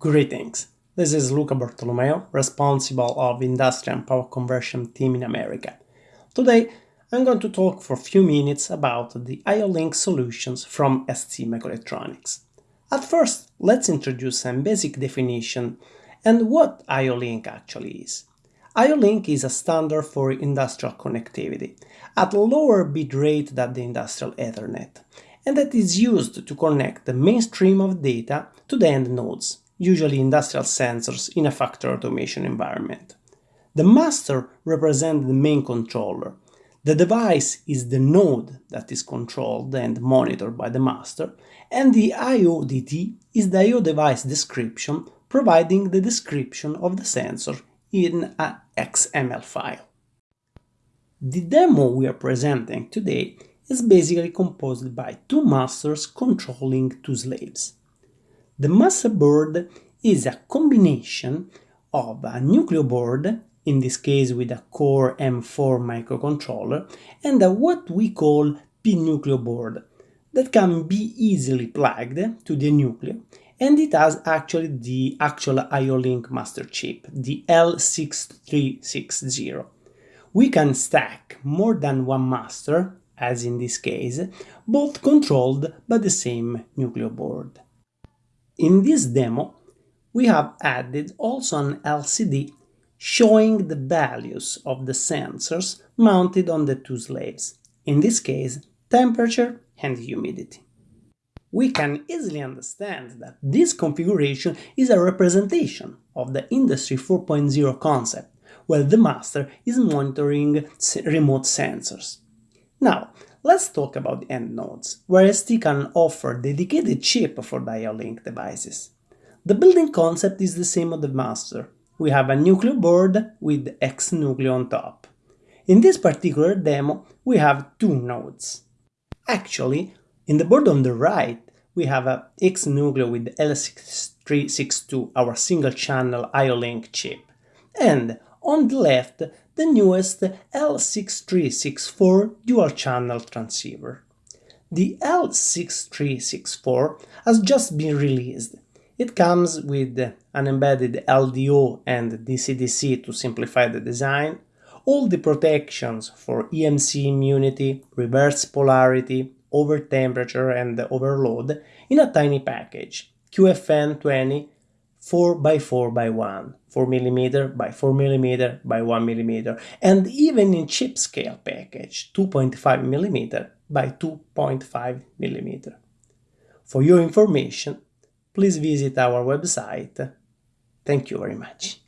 Greetings, this is Luca Bartolomeo, responsible of Industry and Power Conversion team in America. Today I'm going to talk for a few minutes about the IO-Link solutions from ST Microelectronics. At first, let's introduce some basic definition and what IO-Link actually is. IO-Link is a standard for industrial connectivity at lower bit rate than the industrial Ethernet and that is used to connect the mainstream of data to the end nodes, usually industrial sensors in a factory automation environment. The master represents the main controller. The device is the node that is controlled and monitored by the master, and the IODD is the IO device description providing the description of the sensor in a XML file. The demo we are presenting today is basically composed by two masters controlling two slaves. The master board is a combination of a Nucleo board, in this case with a Core M4 microcontroller, and a what we call P-Nucleo board, that can be easily plugged to the Nucleo, and it has actually the actual IO-Link master chip, the L6360. We can stack more than one master as in this case, both controlled by the same Nucleo board. In this demo, we have added also an LCD showing the values of the sensors mounted on the two slaves, in this case temperature and humidity. We can easily understand that this configuration is a representation of the Industry 4.0 concept, where the master is monitoring remote sensors. Now, let's talk about end nodes, where ST can offer dedicated chip for IO-Link devices. The building concept is the same of the master. We have a Nucleo board with X Nucleo on top. In this particular demo, we have two nodes. Actually, in the board on the right, we have a X Nucleo with L6362, our single-channel IO-Link chip. And on the left, the newest L6364 dual-channel transceiver. The L6364 has just been released. It comes with an embedded LDO and DC-DC to simplify the design, all the protections for EMC immunity, reverse polarity, over temperature and overload in a tiny package, QFN20 4 by 4 by 1, 4 mm by 4 mm by 1 mm, and even in chip scale package 2.5 mm by 2.5 mm. For your information, please visit our website. Thank you very much.